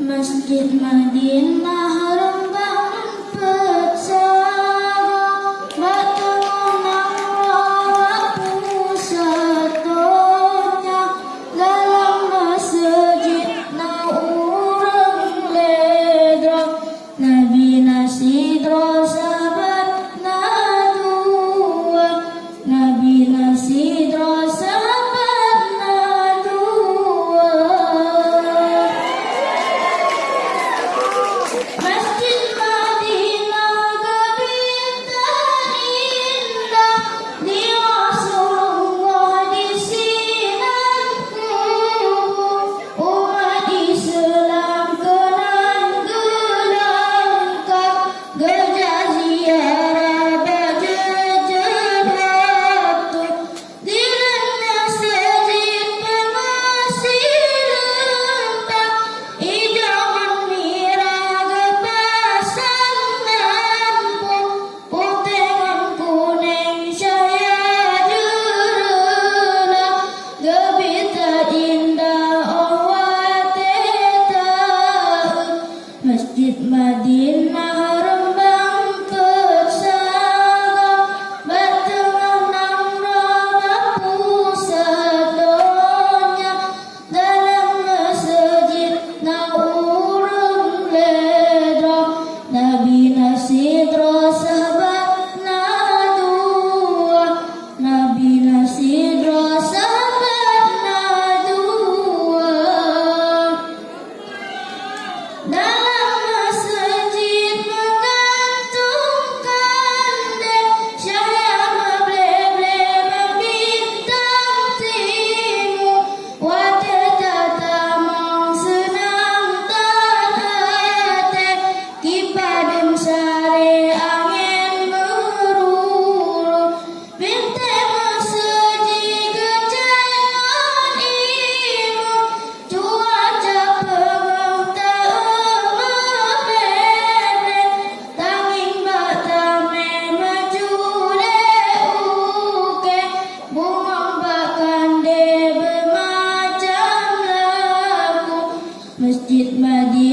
مسجد مدينه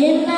Madinah